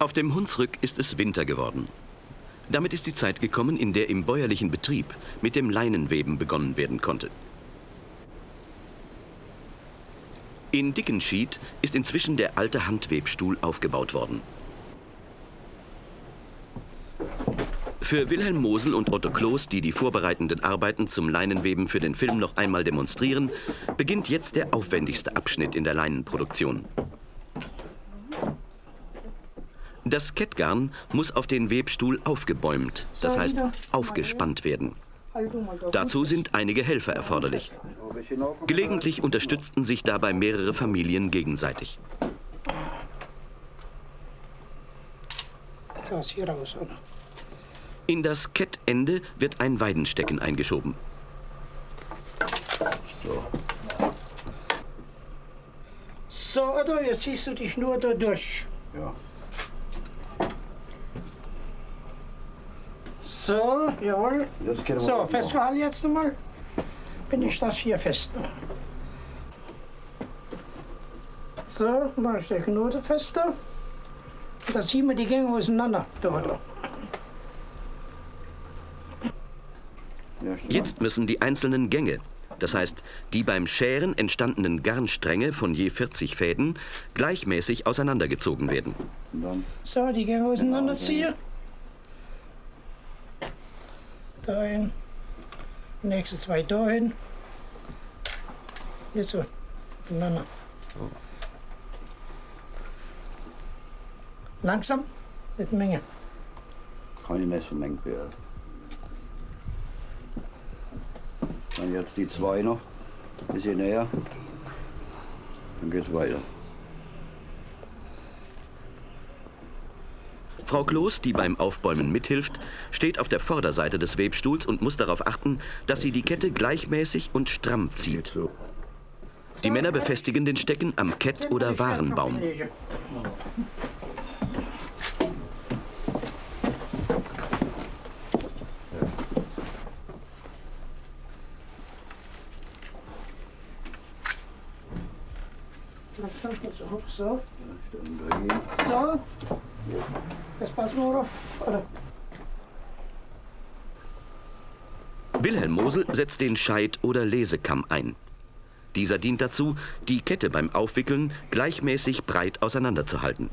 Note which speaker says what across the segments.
Speaker 1: Auf dem Hunsrück ist es Winter geworden. Damit ist die Zeit gekommen, in der im bäuerlichen Betrieb mit dem Leinenweben begonnen werden konnte. In Dickenschied ist inzwischen der alte Handwebstuhl aufgebaut worden. Für Wilhelm Mosel und Otto Kloß, die die vorbereitenden Arbeiten zum Leinenweben für den Film noch einmal demonstrieren, beginnt jetzt der aufwendigste Abschnitt in der Leinenproduktion. Das Kettgarn muss auf den Webstuhl aufgebäumt, das heißt aufgespannt werden. Dazu sind einige Helfer erforderlich. Gelegentlich unterstützten sich dabei mehrere Familien gegenseitig. In das Kettende wird ein Weidenstecken eingeschoben.
Speaker 2: So. So, oder? Jetzt ziehst du die Schnur da durch. Ja. So, jawohl. So, festgehalten jetzt nochmal. Bin ich das hier fest. So, mache ich die Knote fester. Da ziehen wir die Gänge auseinander. Da, da.
Speaker 1: Jetzt müssen die einzelnen Gänge, das heißt die beim Scheren entstandenen Garnstränge von je 40 Fäden, gleichmäßig auseinandergezogen werden.
Speaker 2: So, die Gänge auseinanderziehen dahin, nächste zwei dahin. Jetzt so, voneinander. Langsam, nicht Menge.
Speaker 3: Kann ich nicht so Menge werden. Dann jetzt die zwei noch, ein bisschen näher, dann geht's weiter.
Speaker 1: Frau Kloß, die beim Aufbäumen mithilft, steht auf der Vorderseite des Webstuhls und muss darauf achten, dass sie die Kette gleichmäßig und stramm zieht. Die Männer befestigen den Stecken am Kett- oder Warenbaum.
Speaker 2: So. So. Auf. Oder?
Speaker 1: Wilhelm Mosel setzt den Scheit- oder Lesekamm ein. Dieser dient dazu, die Kette beim Aufwickeln gleichmäßig breit auseinanderzuhalten.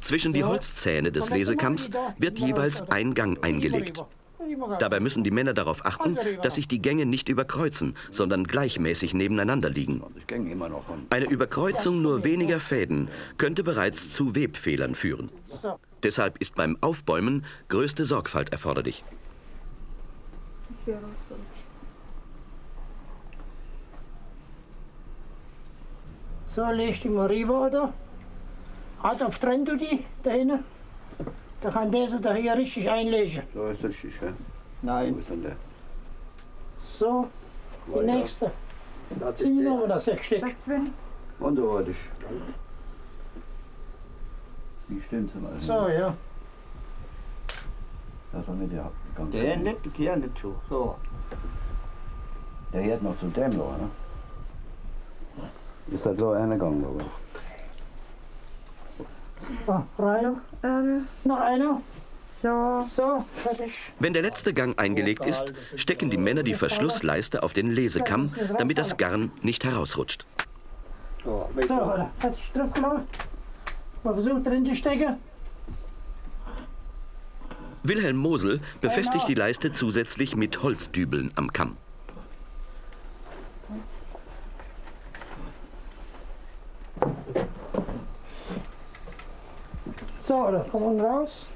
Speaker 1: Zwischen die Holzzähne des Lesekamms wird jeweils ein Gang eingelegt. Dabei müssen die Männer darauf achten, dass sich die Gänge nicht überkreuzen, sondern gleichmäßig nebeneinander liegen. Eine Überkreuzung nur weniger Fäden könnte bereits zu Webfehlern führen. Deshalb ist beim Aufbäumen größte Sorgfalt erforderlich.
Speaker 2: So, leg die mal rüber, oder? Auf Trend du die, da hinten. Da kann dieser da hier richtig einlegen.
Speaker 3: So ist richtig, ja?
Speaker 2: Nein.
Speaker 3: Wo ist denn der?
Speaker 2: So, die
Speaker 3: Weiter.
Speaker 2: nächste.
Speaker 3: Das
Speaker 2: Zieh
Speaker 3: ist
Speaker 2: noch mal
Speaker 3: der.
Speaker 2: das sechs Stück.
Speaker 3: Und so warte ich. Wie stimmt's denn also?
Speaker 2: So, ja.
Speaker 3: Das war nicht der Gang.
Speaker 4: Der nicht, der Kehr nicht so. So.
Speaker 3: Der hört noch zu dem Loch, ne? Ist das so einer Gang, aber?
Speaker 2: Ah, rein. Noch einer. Ja. So, fertig.
Speaker 1: Wenn der letzte Gang eingelegt ist, stecken die Männer die Verschlussleiste auf den Lesekamm, damit das Garn nicht herausrutscht.
Speaker 4: So,
Speaker 2: So? Fertig drauf gemacht. Mal versucht drin zu stecken.
Speaker 1: Wilhelm Mosel befestigt die Leiste zusätzlich mit Holzdübeln am Kamm.
Speaker 2: So, da kommen wir raus.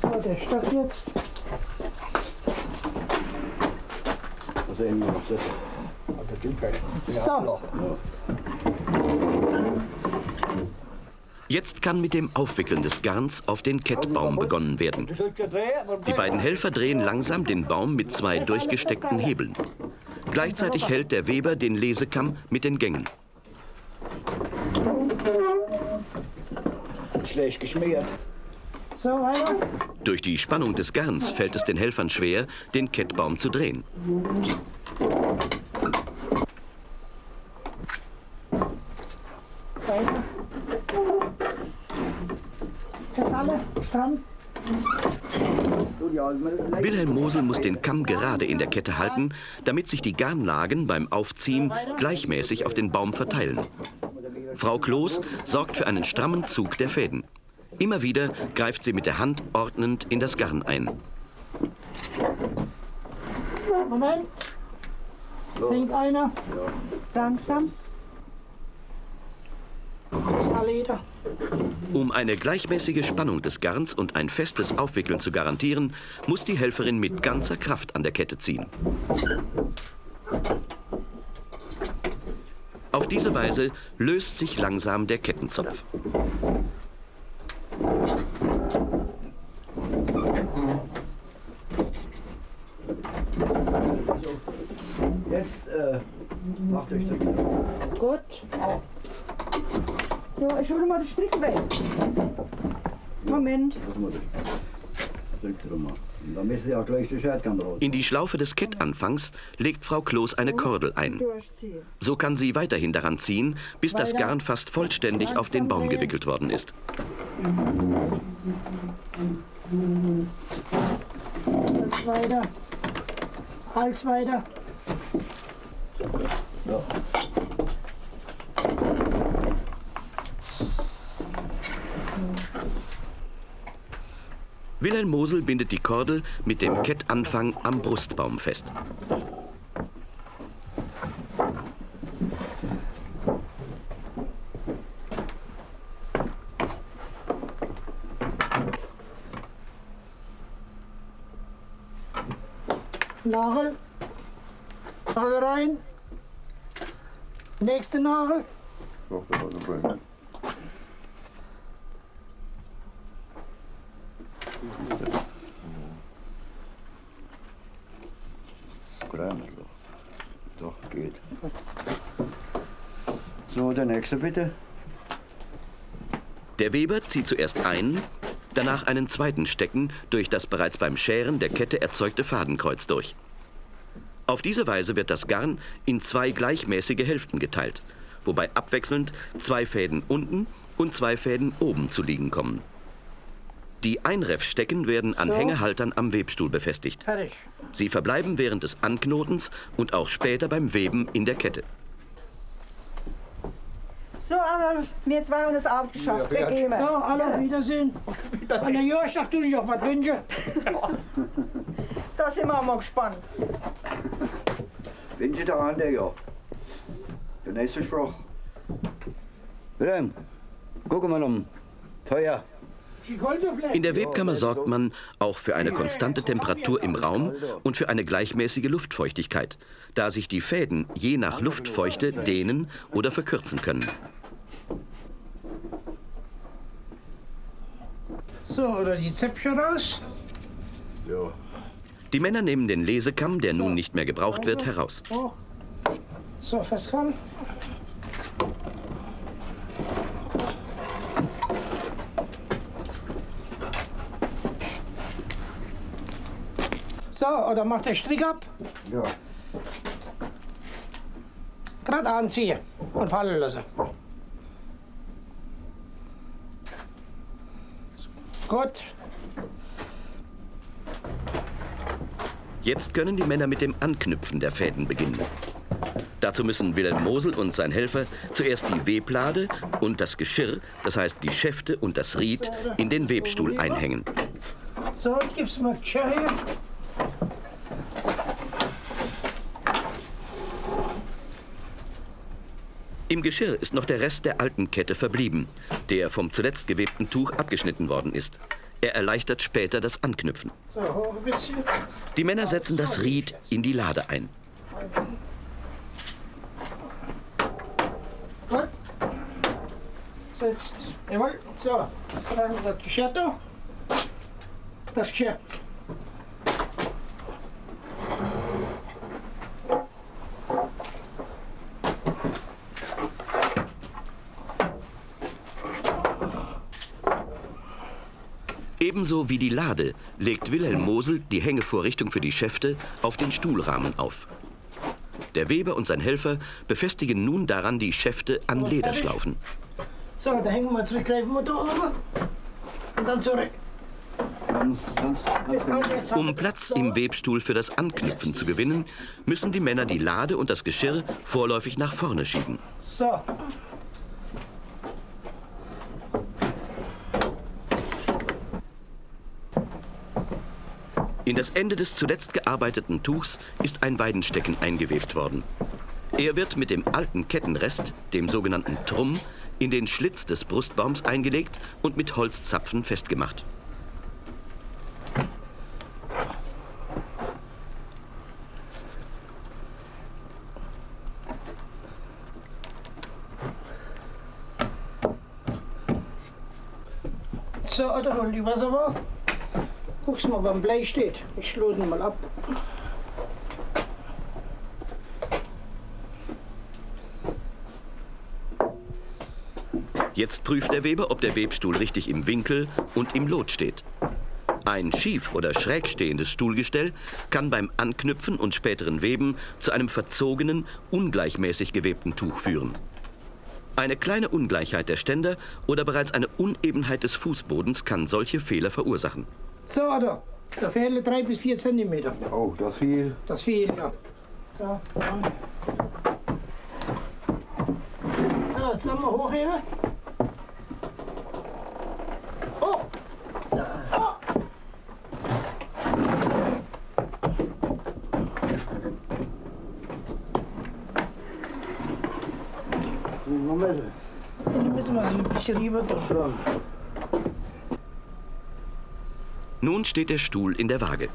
Speaker 2: So, der Stock jetzt.
Speaker 3: Also immer noch sitzen.
Speaker 2: So,
Speaker 1: Jetzt kann mit dem Aufwickeln des Garns auf den Kettbaum begonnen werden. Die beiden Helfer drehen langsam den Baum mit zwei durchgesteckten Hebeln. Gleichzeitig hält der Weber den Lesekamm mit den Gängen.
Speaker 3: Schlecht geschmiert.
Speaker 2: so.
Speaker 1: Durch die Spannung des Garns fällt es den Helfern schwer, den Kettbaum zu drehen.
Speaker 2: Weiter. Jetzt alle stramm.
Speaker 1: Mosel muss den Kamm gerade in der Kette halten, damit sich die Garnlagen beim Aufziehen gleichmäßig auf den Baum verteilen. Frau Kloß sorgt für einen strammen Zug der Fäden. Immer wieder greift sie mit der Hand ordnend in das Garn ein.
Speaker 2: Moment. Singt einer. Langsam. Salida.
Speaker 1: Um eine gleichmäßige Spannung des Garns und ein festes Aufwickeln zu garantieren, muss die Helferin mit ganzer Kraft an der Kette ziehen. Auf diese Weise löst sich langsam der Kettenzopf.
Speaker 3: Jetzt äh, macht euch das.
Speaker 2: Gut.
Speaker 5: Ja, ich hole mal den Strick weg. Moment.
Speaker 1: In die Schlaufe des Kettanfangs legt Frau Kloß eine Kordel ein. So kann sie weiterhin daran ziehen, bis das Garn fast vollständig auf den Baum gewickelt worden ist.
Speaker 2: Hals weiter. Hals weiter.
Speaker 1: Wilhelm Mosel bindet die Kordel mit dem Kettanfang am Brustbaum fest.
Speaker 2: Nagel. Nagel rein. Nächste Nagel.
Speaker 3: Kleiner Der nächste bitte.
Speaker 1: Der Weber zieht zuerst einen, danach einen zweiten Stecken durch das bereits beim Scheren der Kette erzeugte Fadenkreuz durch. Auf diese Weise wird das Garn in zwei gleichmäßige Hälften geteilt, wobei abwechselnd zwei Fäden unten und zwei Fäden oben zu liegen kommen. Die Einreffstecken werden an
Speaker 2: So.
Speaker 1: Hängehaltern am Webstuhl befestigt.
Speaker 2: Fertig.
Speaker 1: Sie verbleiben während des Anknotens und auch später beim Weben in der Kette.
Speaker 5: So, also, wir zwei haben es auch geschafft. Wir gehen.
Speaker 2: So, alle Wiedersehen. An der Jörg, du dich auch was wünschen.
Speaker 5: Da sind wir mal gespannt.
Speaker 3: Wünsche der andere, ja. Der nächste Spruch. Wilhelm, guck mal um. Feuer.
Speaker 1: In der Webkammer sorgt man auch für eine konstante Temperatur im Raum und für eine gleichmäßige Luftfeuchtigkeit, da sich die Fäden je nach Luftfeuchte dehnen oder verkürzen können.
Speaker 2: So, oder die Zäpfchen raus.
Speaker 3: Ja.
Speaker 1: Die Männer nehmen den Lesekamm, der nun nicht mehr gebraucht wird, heraus.
Speaker 2: Oh. So, festkommen. So, oder macht der Strick ab,
Speaker 3: Ja.
Speaker 2: gerade anziehen und fallen lassen. Gut,
Speaker 1: Jetzt können die Männer mit dem Anknüpfen der Fäden beginnen. Dazu müssen Wilhelm Mosel und sein Helfer zuerst die Weblade und das Geschirr, das heißt die Schäfte und das Ried, in den Webstuhl einhängen.
Speaker 2: so, jetzt gibt's mal Geschirr hier.
Speaker 1: Im Geschirr ist noch der Rest der alten Kette verblieben, der vom zuletzt gewebten Tuch abgeschnitten worden ist. Er erleichtert später das Anknüpfen. Die Männer setzen das Ried in die Lade ein.
Speaker 2: Gut. So, jetzt, jawohl, so, jetzt wir das Geschirr da. Das Geschirr.
Speaker 1: Ebenso wie die Lade legt Wilhelm Mosel die Hängevorrichtung für die Schäfte auf den Stuhlrahmen auf. Der Weber und sein Helfer befestigen nun daran die Schäfte an Lederschlaufen.
Speaker 2: So, da hängen wir zurück, greifen wir da oben. Und dann zurück.
Speaker 1: Um Platz im Webstuhl für das Anknüpfen zu gewinnen, müssen die Männer die Lade und das Geschirr vorläufig nach vorne schieben.
Speaker 2: So.
Speaker 1: In das Ende des zuletzt gearbeiteten Tuchs ist ein Weidenstecken eingewebt worden. Er wird mit dem alten Kettenrest, dem sogenannten Trumm, in den Schlitz des Brustbaums eingelegt und mit Holzzapfen festgemacht.
Speaker 2: So, da hol die Wasser war. Guck's mal, beim Blei steht. Ich lade ihn mal ab.
Speaker 1: Jetzt prüft der Weber, ob der Webstuhl richtig im Winkel und im Lot steht. Ein schief oder schräg stehendes Stuhlgestell kann beim Anknüpfen und späteren Weben zu einem verzogenen, ungleichmäßig gewebten Tuch führen. Eine kleine Ungleichheit der Ständer oder bereits eine Unebenheit des Fußbodens kann solche Fehler verursachen.
Speaker 2: So, da. Da fehlen drei bis vier Zentimeter.
Speaker 3: oh, das viel.
Speaker 2: Das viel, ja. So, dann. So, jetzt sollen wir hochheben. Oh! Oh!
Speaker 3: Noch messen.
Speaker 2: Dann müssen wir sie ein bisschen rüber da.
Speaker 1: Nun steht der Stuhl in der Waage.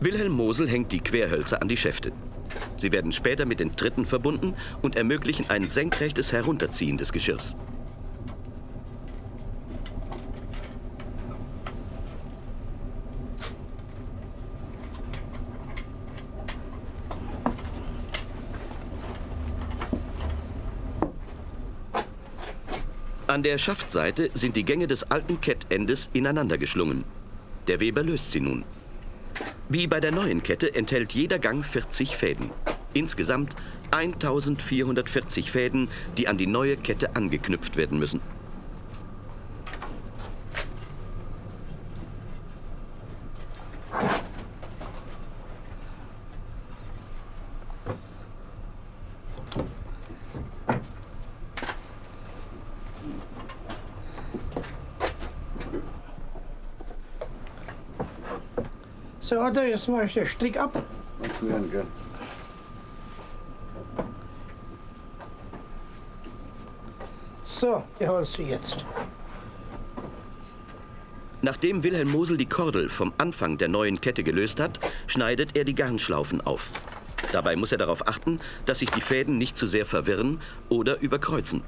Speaker 1: Wilhelm Mosel hängt die Querhölzer an die Schäfte. Sie werden später mit den Tritten verbunden und ermöglichen ein senkrechtes Herunterziehen des Geschirrs. An der Schaftseite sind die Gänge des alten Kettendes ineinander geschlungen. Der Weber löst sie nun. Wie bei der neuen Kette enthält jeder Gang 40 Fäden. Insgesamt 1440 Fäden, die an die neue Kette angeknüpft werden müssen.
Speaker 2: Da, jetzt mache ich den Strick ab.
Speaker 3: Gell?
Speaker 2: So, die holst du jetzt.
Speaker 1: Nachdem Wilhelm Mosel die Kordel vom Anfang der neuen Kette gelöst hat, schneidet er die Garnschlaufen auf. Dabei muss er darauf achten, dass sich die Fäden nicht zu sehr verwirren oder überkreuzen.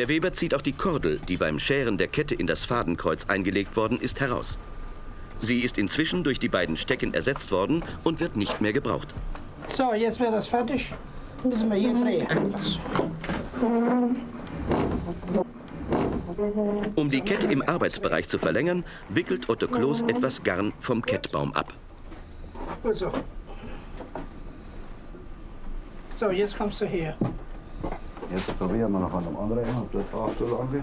Speaker 1: Der Weber zieht auch die Kordel, die beim Scheren der Kette in das Fadenkreuz eingelegt worden ist, heraus. Sie ist inzwischen durch die beiden Stecken ersetzt worden und wird nicht mehr gebraucht.
Speaker 2: So, jetzt wäre das fertig. Müssen wir hier drehen.
Speaker 1: Um die Kette im Arbeitsbereich zu verlängern, wickelt Otto Kloß etwas Garn vom Kettbaum ab.
Speaker 2: Gut so. So, jetzt kommst du her.
Speaker 3: Jetzt probieren wir noch an dem anderen, ob das auch so lang.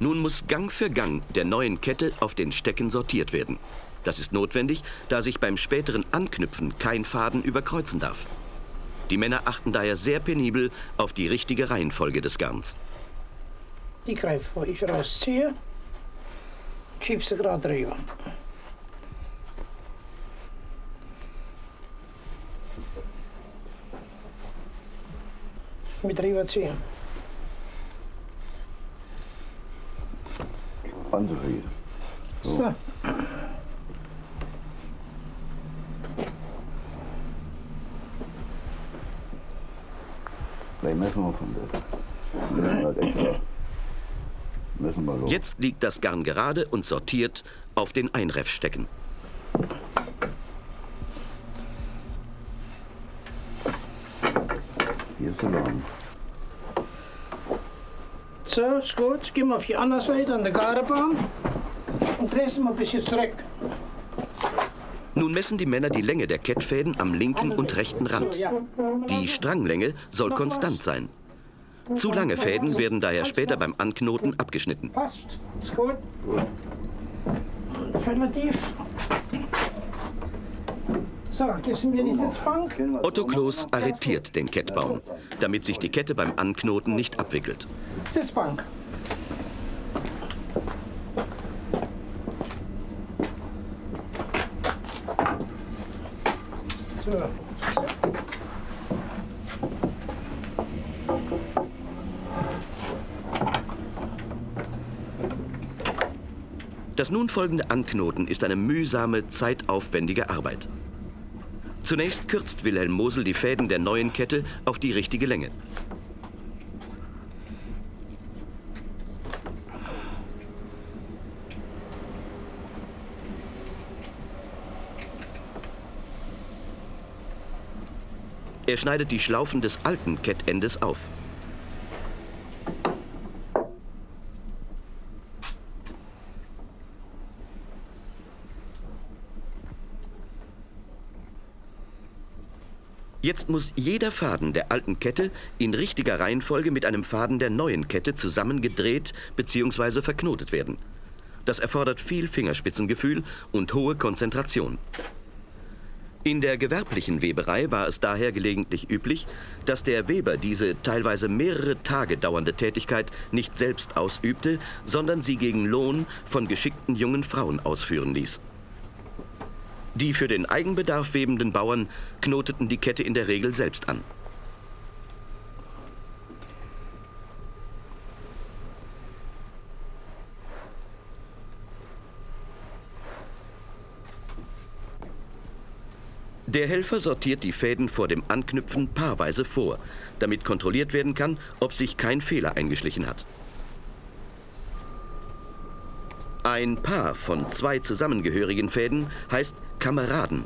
Speaker 1: Nun muss Gang für Gang der neuen Kette auf den Stecken sortiert werden. Das ist notwendig, da sich beim späteren Anknüpfen kein Faden überkreuzen darf. Die Männer achten daher sehr penibel auf die richtige Reihenfolge des Garns.
Speaker 2: Die greife wo ich rausziehe. Schieb sie gerade rüber. Mit rüberziehen.
Speaker 3: Anzufrieden.
Speaker 2: So.
Speaker 3: Vielleicht messen wir von der. Müssen wir wir so.
Speaker 1: Jetzt liegt das Garn gerade und sortiert auf den Einreffstecken.
Speaker 3: Hier ist der Laden.
Speaker 2: So, ist gut. Jetzt gehen wir auf die andere Seite an der Gartenbaum und drehen sie mal ein bisschen zurück.
Speaker 1: Nun messen die Männer die Länge der Kettfäden am linken und rechten Rand. Die Stranglänge soll konstant sein. Zu lange Fäden werden daher später beim Anknoten abgeschnitten.
Speaker 2: Passt. Ist gut. Fällt tief. So, gibst mir die Sitzbank?
Speaker 1: Otto Kloß arretiert den Kettbaum, damit sich die Kette beim Anknoten nicht abwickelt.
Speaker 2: Sitzbank. So.
Speaker 1: Das nun folgende Anknoten ist eine mühsame, zeitaufwendige Arbeit. Zunächst kürzt Wilhelm Mosel die Fäden der neuen Kette auf die richtige Länge. Er schneidet die Schlaufen des alten Kettendes auf. Jetzt muss jeder Faden der alten Kette in richtiger Reihenfolge mit einem Faden der neuen Kette zusammengedreht bzw. verknotet werden. Das erfordert viel Fingerspitzengefühl und hohe Konzentration. In der gewerblichen Weberei war es daher gelegentlich üblich, dass der Weber diese teilweise mehrere Tage dauernde Tätigkeit nicht selbst ausübte, sondern sie gegen Lohn von geschickten jungen Frauen ausführen ließ. Die für den Eigenbedarf webenden Bauern knoteten die Kette in der Regel selbst an. Der Helfer sortiert die Fäden vor dem Anknüpfen paarweise vor, damit kontrolliert werden kann, ob sich kein Fehler eingeschlichen hat. Ein Paar von zwei zusammengehörigen Fäden heißt Kameraden.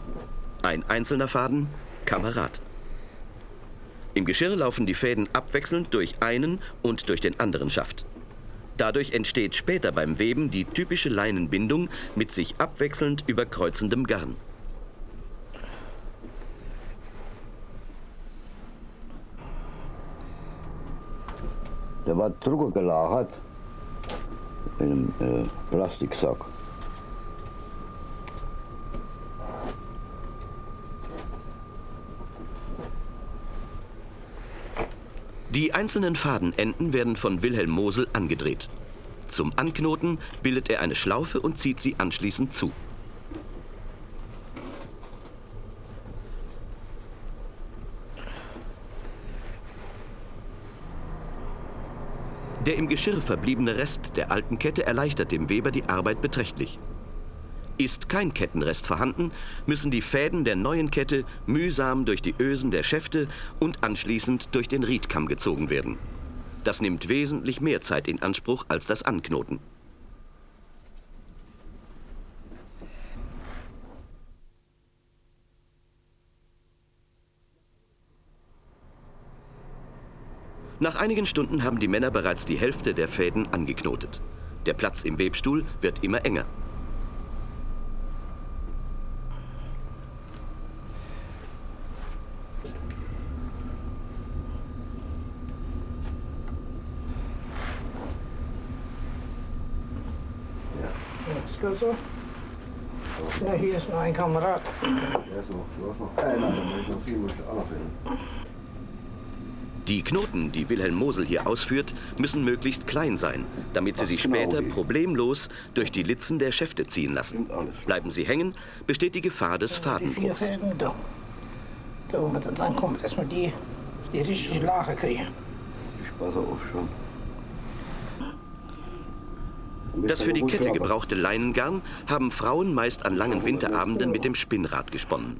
Speaker 1: Ein einzelner Faden Kamerad. Im Geschirr laufen die Fäden abwechselnd durch einen und durch den anderen Schaft. Dadurch entsteht später beim Weben die typische Leinenbindung mit sich abwechselnd überkreuzendem Garn.
Speaker 3: Der war drüber gelagert in einem äh, Plastiksack.
Speaker 1: Die einzelnen Fadenenden werden von Wilhelm Mosel angedreht. Zum Anknoten bildet er eine Schlaufe und zieht sie anschließend zu. Der im Geschirr verbliebene Rest der alten Kette erleichtert dem Weber die Arbeit beträchtlich. Ist kein Kettenrest vorhanden, müssen die Fäden der neuen Kette mühsam durch die Ösen der Schäfte und anschließend durch den Riedkamm gezogen werden. Das nimmt wesentlich mehr Zeit in Anspruch als das Anknoten. Nach einigen Stunden haben die Männer bereits die Hälfte der Fäden angeknotet. Der Platz im Webstuhl wird immer enger.
Speaker 2: So? Ja, hier ist noch ein Kamerad.
Speaker 3: Der ist noch, du hast noch keiner, dann muss ich noch viel, muss ich auch noch finden.
Speaker 1: Die Knoten, die Wilhelm Mosel hier ausführt, müssen möglichst klein sein, damit sie sich später problemlos durch die Litzen der Schäfte ziehen lassen. Bleiben sie hängen, besteht die Gefahr des Fadenbruchs.
Speaker 2: Da. Da, wo wir dann ankommen, dass wir die die richtige Lage kriegen.
Speaker 3: Ich passe auf schon.
Speaker 1: Das für die Kette gebrauchte Leinengarn haben Frauen meist an langen Winterabenden mit dem Spinnrad gesponnen.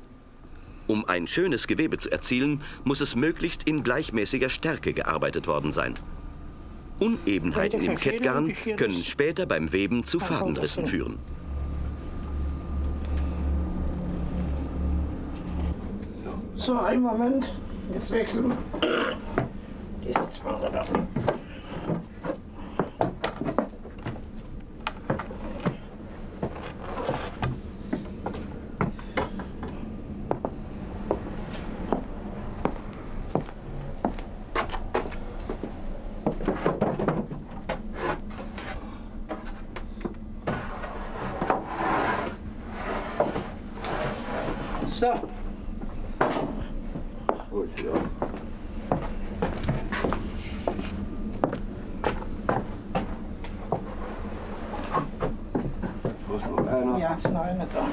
Speaker 1: Um ein schönes Gewebe zu erzielen, muss es möglichst in gleichmäßiger Stärke gearbeitet worden sein. Unebenheiten im Kettgarn können später beim Weben zu Fadenrissen führen.
Speaker 2: So, einen Moment. Das wechseln wir. Diese zwei da. So,
Speaker 3: Gut, ja. Wo ist noch einer?
Speaker 2: ja, ist noch einer da.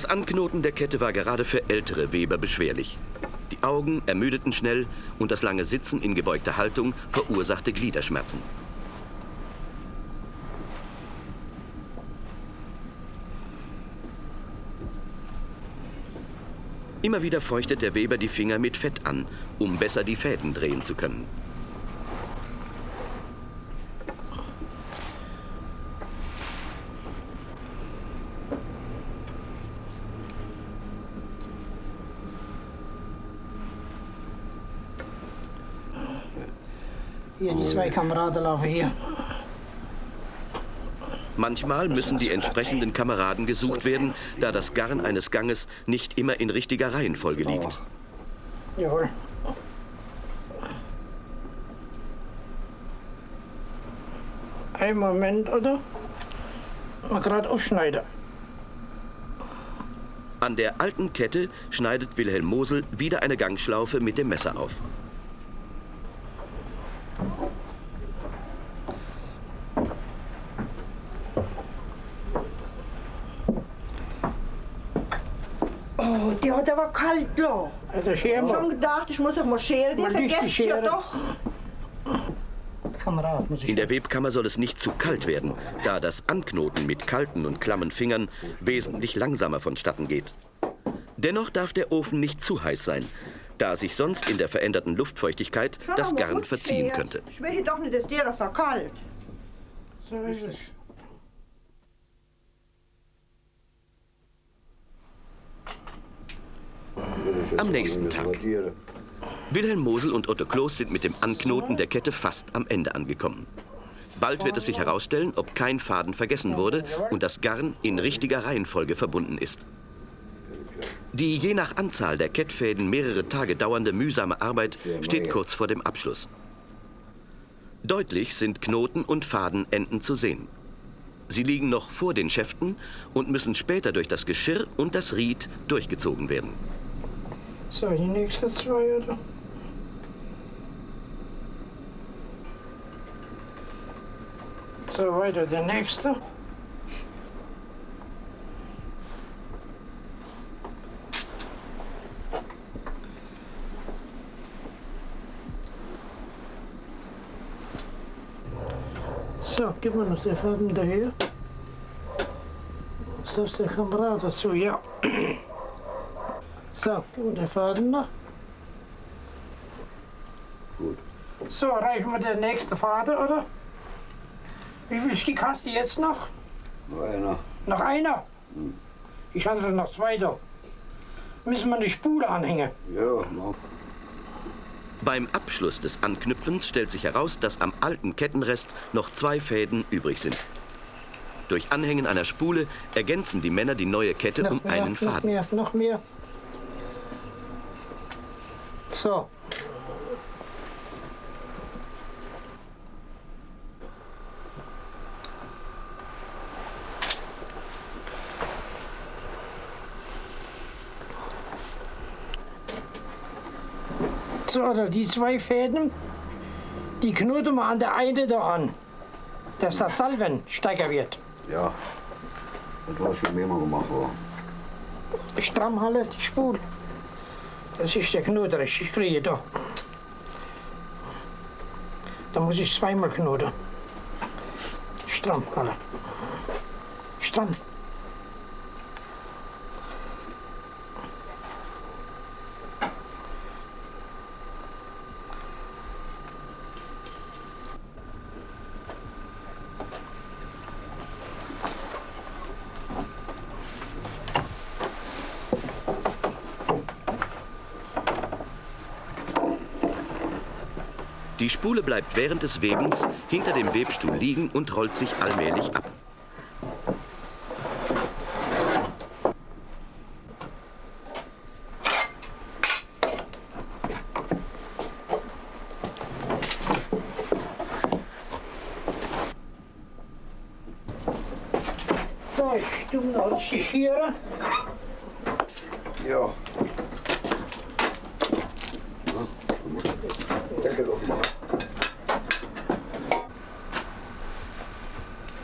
Speaker 1: Das Anknoten der Kette war gerade für ältere Weber beschwerlich. Die Augen ermüdeten schnell und das lange Sitzen in gebeugter Haltung verursachte Gliederschmerzen. Immer wieder feuchtet der Weber die Finger mit Fett an, um besser die Fäden drehen zu können.
Speaker 2: Hier, die zwei Kameraden laufen hier.
Speaker 1: Manchmal müssen die entsprechenden Kameraden gesucht werden, da das Garn eines Ganges nicht immer in richtiger Reihenfolge liegt.
Speaker 2: Jawohl. Ein Moment, oder? Mal gerade aufschneiden.
Speaker 1: An der alten Kette schneidet Wilhelm Mosel wieder eine Gangschlaufe mit dem Messer auf.
Speaker 5: Oh, die hat aber kalt
Speaker 2: Also
Speaker 5: Ich
Speaker 2: scheren
Speaker 5: hab schon gedacht, ich muss auch mal scheren. Die vergesst ja doch.
Speaker 1: In der Webkammer soll es nicht zu kalt werden, da das Anknoten mit kalten und klammen Fingern wesentlich langsamer vonstatten geht. Dennoch darf der Ofen nicht zu heiß sein, da sich sonst in der veränderten Luftfeuchtigkeit
Speaker 5: Schon
Speaker 1: das Garn verziehen könnte.
Speaker 5: Ich will hier doch nicht, dass dir das so kalt.
Speaker 2: So ist es.
Speaker 1: Am nächsten Tag. Wilhelm Mosel und Otto Kloß sind mit dem Anknoten der Kette fast am Ende angekommen. Bald wird es sich herausstellen, ob kein Faden vergessen wurde und das Garn in richtiger Reihenfolge verbunden ist. Die je nach Anzahl der Kettfäden mehrere Tage dauernde mühsame Arbeit steht kurz vor dem Abschluss. Deutlich sind Knoten und Fadenenden zu sehen. Sie liegen noch vor den Schäften und müssen später durch das Geschirr und das Ried durchgezogen werden.
Speaker 2: So, die nächsten zwei, oder? So, weiter der nächste. So, gib mir noch den Faden daher. Ist das der Kamerad dazu? Ja. So, mir den Faden noch.
Speaker 3: Gut.
Speaker 2: So, reichen wir der nächste Faden, oder? Wie viel Stück hast du jetzt noch?
Speaker 3: Noch einer.
Speaker 2: Noch einer? Ich hatte noch zwei da. Müssen wir eine Spule anhängen.
Speaker 3: Ja, mach.
Speaker 1: Beim Abschluss des Anknüpfens stellt sich heraus, dass am alten Kettenrest noch zwei Fäden übrig sind. Durch Anhängen einer Spule ergänzen die Männer die neue Kette um einen
Speaker 2: noch
Speaker 1: Faden.
Speaker 2: mehr, noch mehr. So. So, oder die zwei Fäden, die knoten wir an der einen da an, dass der Salven stärker wird.
Speaker 3: Ja. Du hast schon mehrmal gemacht, wa?
Speaker 2: Stramm halten, die Spule. Das ist der Knoten richtig kriege da. Da muss ich zweimal knoten. Stramm halten. Stramm.
Speaker 1: Die Spule bleibt während des Webens hinter dem Webstuhl liegen und rollt sich allmählich ab.
Speaker 2: So, ich tue noch richtig schieren.
Speaker 3: Ja. Deckel aufmachen.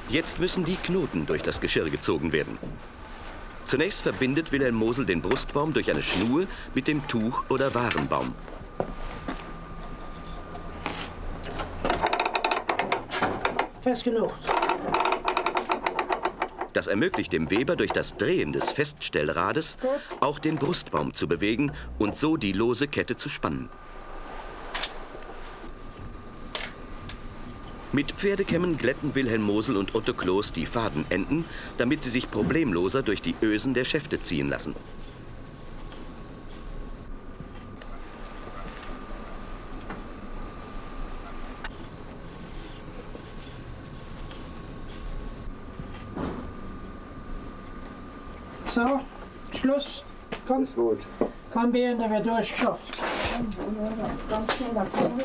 Speaker 1: Jetzt müssen die Knoten durch das Geschirr gezogen werden. Zunächst verbindet Wilhelm Mosel den Brustbaum durch eine Schnur mit dem Tuch oder Warenbaum.
Speaker 2: Fest genug.
Speaker 1: Das ermöglicht dem Weber durch das Drehen des Feststellrades auch den Brustbaum zu bewegen und so die lose Kette zu spannen. Mit Pferdekämmen glätten Wilhelm Mosel und Otto Kloß die Fadenenden, damit sie sich problemloser durch die Ösen der Schäfte ziehen lassen.
Speaker 2: So, Schluss. Komm,
Speaker 3: Ist gut.
Speaker 2: komm, Bären, da wird durchgeschafft.
Speaker 5: Ganz schnell nach vorne.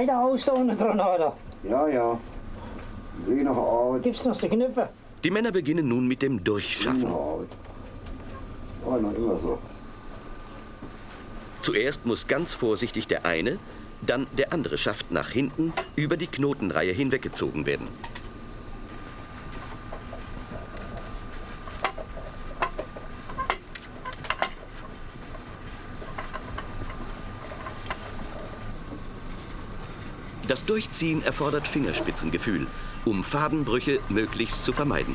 Speaker 2: Sieht heiter aus da unten dran, oder?
Speaker 3: Ja, ja. Wie noch Arbeit.
Speaker 2: Gibt's noch die Knöpfe?
Speaker 1: Die Männer beginnen nun mit dem Durchschaffen.
Speaker 3: War noch immer so.
Speaker 1: Zuerst muss ganz vorsichtig der eine, dann der andere Schaft nach hinten über die Knotenreihe hinweggezogen werden. Das Durchziehen erfordert Fingerspitzengefühl, um Fadenbrüche möglichst zu vermeiden.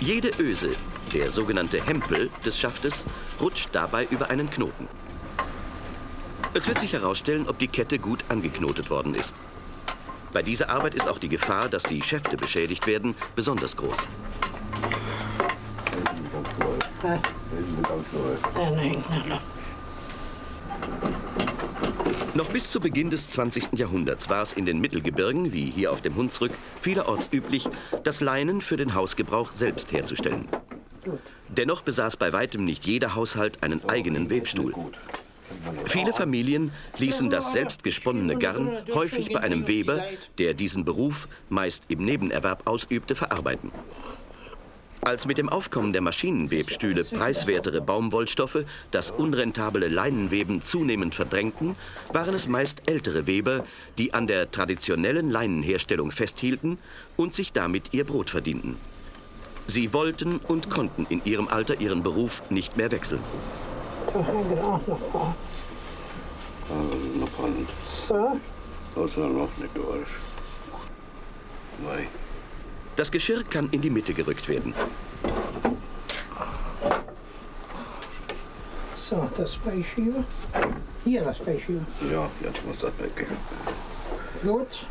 Speaker 1: Jede Öse, der sogenannte Hempel des Schaftes, rutscht dabei über einen Knoten. Es wird sich herausstellen, ob die Kette gut angeknotet worden ist. Bei dieser Arbeit ist auch die Gefahr, dass die Schäfte beschädigt werden, besonders groß.
Speaker 2: Nein.
Speaker 1: Noch bis zu Beginn des 20. Jahrhunderts war es in den Mittelgebirgen, wie hier auf dem Hunsrück, vielerorts üblich, das Leinen für den Hausgebrauch selbst herzustellen. Dennoch besaß bei weitem nicht jeder Haushalt einen eigenen Webstuhl. Viele Familien ließen das selbst gesponnene Garn häufig bei einem Weber, der diesen Beruf meist im Nebenerwerb ausübte, verarbeiten. Als mit dem Aufkommen der Maschinenwebstühle preiswertere Baumwollstoffe das unrentable Leinenweben zunehmend verdrängten, waren es meist ältere Weber, die an der traditionellen Leinenherstellung festhielten und sich damit ihr Brot verdienten. Sie wollten und konnten in ihrem Alter ihren Beruf nicht mehr wechseln.
Speaker 2: Da
Speaker 3: Das
Speaker 1: Geschirr kann in die Mitte gerückt werden.
Speaker 2: so, das Beischieben. Hier das Beischieben.
Speaker 3: Ja, jetzt muss das weg.
Speaker 2: Gut,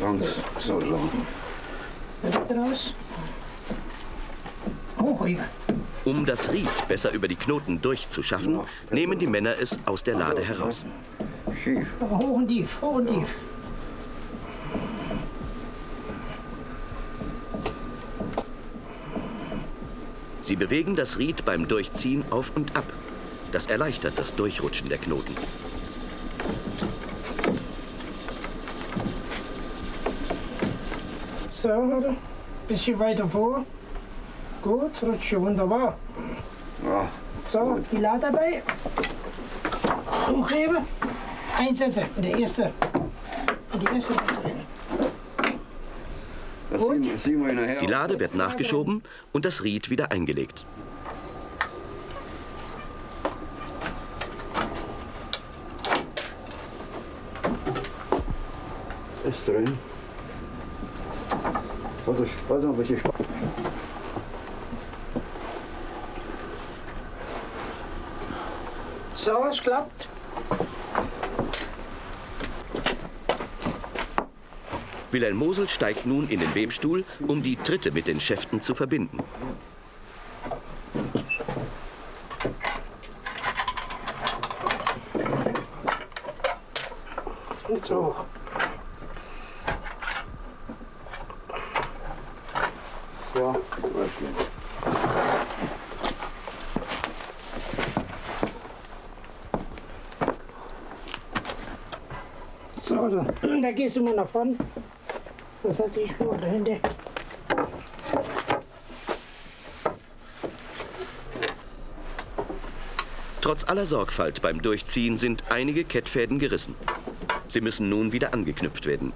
Speaker 3: Ganz so lang.
Speaker 2: Weg raus. Hochheben.
Speaker 1: Um das Ried besser über die Knoten durchzuschaffen, nehmen die Männer es aus der Lade heraus.
Speaker 2: Hoch und tief, hoch und tief.
Speaker 1: Sie bewegen das Ried beim Durchziehen auf und ab. Das erleichtert das Durchrutschen der Knoten.
Speaker 2: So, oder? Bisschen weiter vor. Gut, rutscht wunderbar.
Speaker 3: Ja,
Speaker 2: so, gut. die Lade dabei. Hochheben. Einsetzen. Und der erste. Und die erste.
Speaker 1: Die Lade wird nachgeschoben und das Ried wieder eingelegt.
Speaker 3: Ist drin. Warte, warte noch ein bisschen.
Speaker 2: So, es klappt.
Speaker 1: Wilhelm Mosel steigt nun in den Webstuhl, um die Tritte mit den Schäften zu verbinden.
Speaker 2: So.
Speaker 3: Ja, weiß nicht.
Speaker 2: So, da, da gehst du mal nach vorne. Das hat sich nur dahinter.
Speaker 1: Trotz aller Sorgfalt beim Durchziehen sind einige Kettfäden gerissen. Sie müssen nun wieder angeknüpft werden.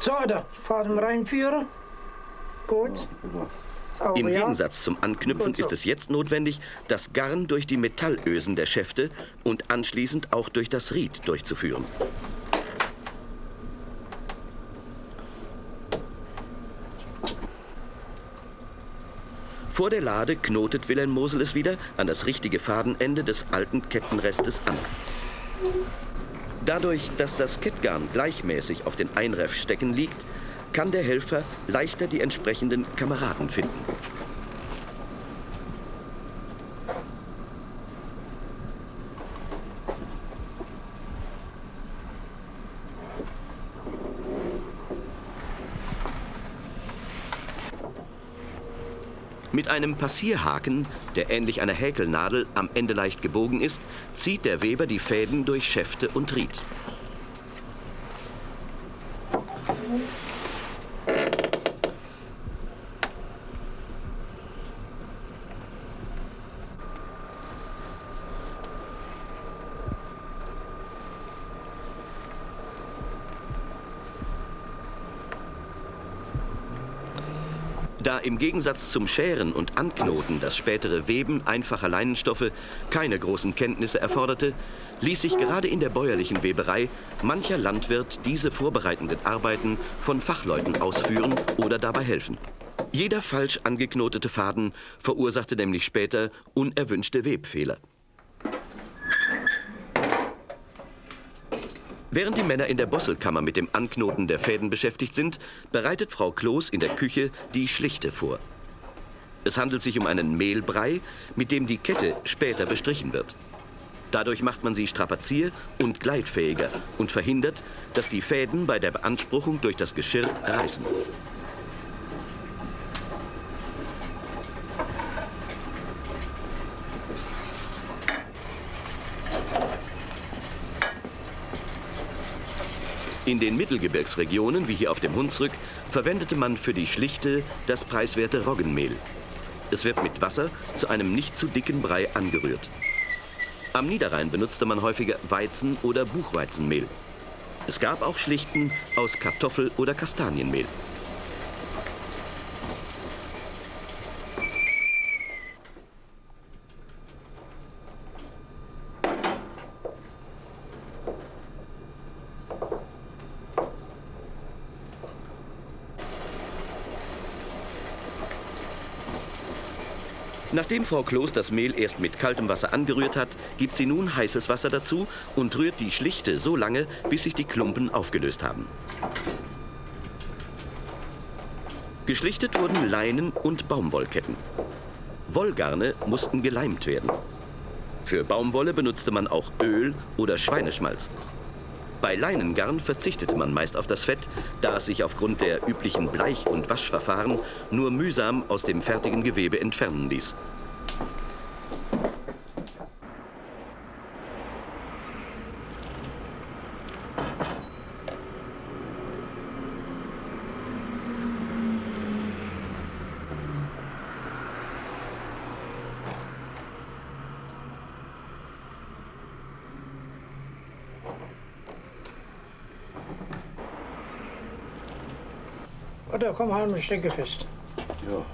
Speaker 2: So, da Faden reinführen. Gut. Sauber,
Speaker 1: Im. Gegensatz zum Anknüpfen
Speaker 2: so.
Speaker 1: ist es jetzt notwendig, das Garn durch die Metallösen der Schäfte und anschließend auch durch das Ried durchzuführen. Vor der Lade knotet Wilhelm Mosel es wieder an das richtige Fadenende des alten Kettenrestes an. Dadurch, dass das Kettgarn gleichmäßig auf den Einreffstecken liegt, kann der Helfer leichter die entsprechenden Kameraden finden. Mit einem Passierhaken, der ähnlich einer Häkelnadel am Ende leicht gebogen ist, zieht der Weber die Fäden durch Schäfte und Ried. Da im Gegensatz zum Scheren und Anknoten das spätere Weben einfacher Leinenstoffe keine großen Kenntnisse erforderte, ließ sich gerade in der bäuerlichen Weberei mancher Landwirt diese vorbereitenden Arbeiten von Fachleuten ausführen oder dabei helfen. Jeder falsch angeknotete Faden verursachte nämlich später unerwünschte Webfehler. Während die Männer in der Bosselkammer mit dem Anknoten der Fäden beschäftigt sind, bereitet Frau Kloß in der Küche die Schlichte vor. Es handelt sich um einen Mehlbrei, mit dem die Kette später bestrichen wird. Dadurch macht man sie strapazier- und gleitfähiger und verhindert, dass die Fäden bei der Beanspruchung durch das Geschirr reißen. In den Mittelgebirgsregionen, wie hier auf dem Hunsrück, verwendete man für die Schlichte das preiswerte Roggenmehl. Es wird mit Wasser zu einem nicht zu dicken Brei angerührt. Am Niederrhein benutzte man häufiger Weizen- oder Buchweizenmehl. Es gab auch Schlichten aus Kartoffel- oder Kastanienmehl. Nachdem Frau Kloß das Mehl erst mit kaltem Wasser angerührt hat, gibt sie nun heißes Wasser dazu und rührt die Schlichte so lange, bis sich die Klumpen aufgelöst haben. Geschlichtet wurden Leinen und Baumwollketten. Wollgarne mussten geleimt werden. Für Baumwolle benutzte man auch Öl oder Schweineschmalz. Bei Leinengarn verzichtete man meist auf das Fett, da es sich aufgrund der üblichen Bleich- und Waschverfahren nur mühsam aus dem fertigen Gewebe entfernen ließ.
Speaker 2: Oder komm, halt mal Stecke fest.
Speaker 3: Ja.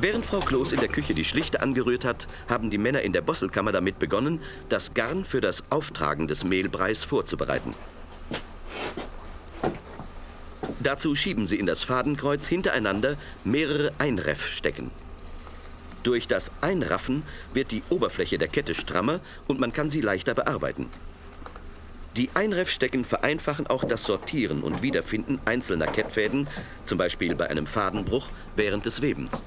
Speaker 1: Während Frau Kloß in der Küche die Schlichte angerührt hat, haben die Männer in der Bosselkammer damit begonnen, das Garn für das Auftragen des Mehlbreis vorzubereiten. Dazu schieben sie in das Fadenkreuz hintereinander mehrere Einreffstecken. Durch das Einraffen wird die Oberfläche der Kette strammer und man kann sie leichter bearbeiten. Die Einreffstecken vereinfachen auch das Sortieren und Wiederfinden einzelner Kettfäden, zum Beispiel bei einem Fadenbruch während des Webens.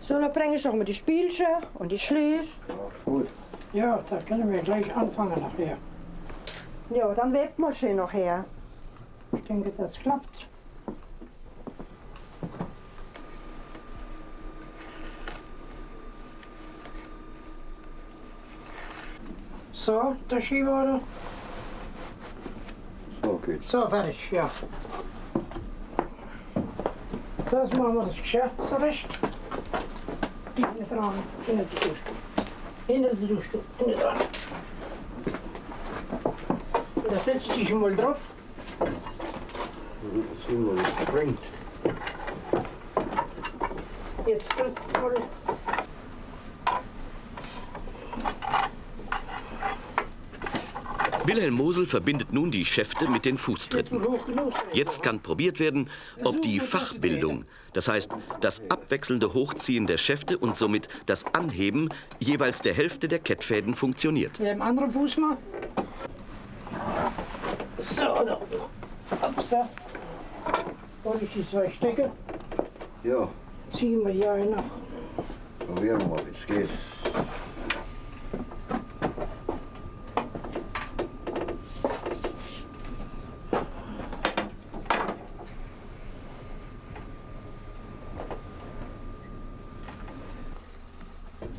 Speaker 5: So, dann bringe ich noch mal die Spielchen und die Schläge.
Speaker 3: Gut.
Speaker 2: Ja, da können wir gleich anfangen nachher.
Speaker 5: Ja, dann webt man schön noch her.
Speaker 2: Ich denke, das klappt. So, der Schieber, oder?
Speaker 3: So geht's.
Speaker 2: So, fertig, ja. So, jetzt machen wir das Geschäft zurecht. Hinten dran, hinten die Duschstuhl. Hinten die Duschstuhl, hinten dran. Da setzt dich mal drauf.
Speaker 3: Das springt.
Speaker 2: Jetzt trittst du mal.
Speaker 1: Wilhelm Mosel verbindet nun die Schäfte mit den Fußtritten. Jetzt kann probiert werden, ob die Fachbildung, das heißt das abwechselnde Hochziehen der Schäfte und somit das Anheben jeweils der Hälfte der Kettfäden funktioniert.
Speaker 2: Mit dem anderen Fuß mal. So, da. Upsa. Hol ich die zwei Stecke.
Speaker 3: Ja,
Speaker 2: Ziehen wir eine nach.
Speaker 3: probieren wir mal, wie es geht.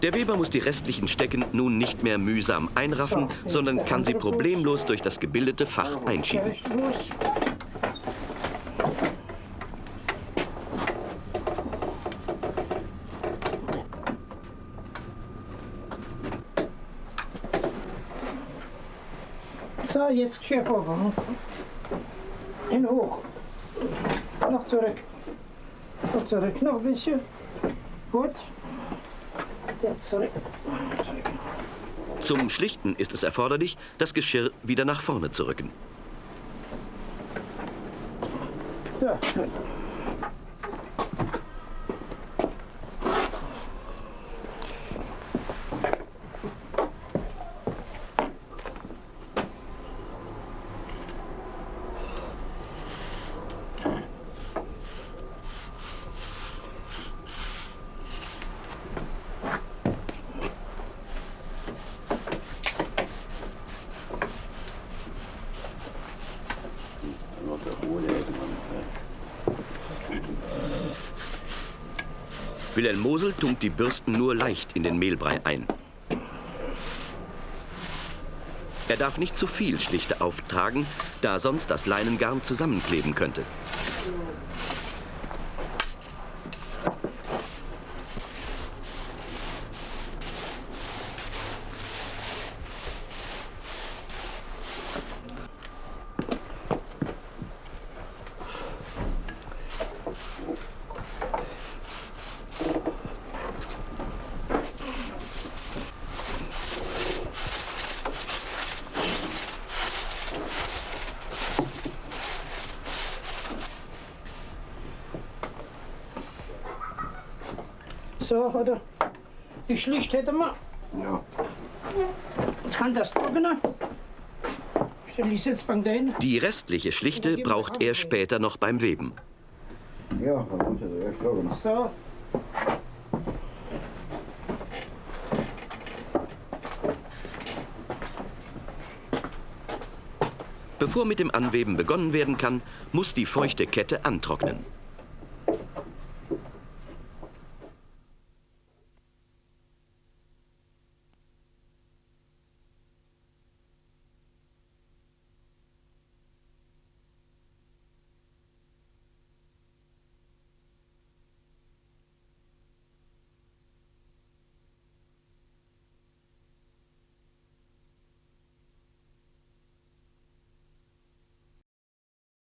Speaker 1: Der Weber muss die restlichen Stecken nun nicht mehr mühsam einraffen, sondern kann sie problemlos durch das gebildete Fach einschieben.
Speaker 2: So, jetzt Geschirr oben. In hoch. Noch zurück. Noch zurück, noch ein bisschen. Gut.
Speaker 1: Zum Schlichten ist es erforderlich, das Geschirr wieder nach vorne zu rücken.
Speaker 2: So,
Speaker 1: Wilhelm Mosel tunkt die Bürsten nur leicht in den Mehlbrei ein. Er darf nicht zu viel Schlichte auftragen, da sonst das Leinengarn zusammenkleben könnte.
Speaker 2: So, oder? Die Schlicht hätten wir.
Speaker 3: Ja.
Speaker 2: Jetzt kann das trocknen. Die Sitzbank dahin.
Speaker 1: Die restliche Schlichte braucht er später noch beim Weben.
Speaker 3: Ja, dann muss er erst trocken.
Speaker 2: So.
Speaker 1: Bevor mit dem Anweben begonnen werden kann, muss die feuchte Kette antrocknen.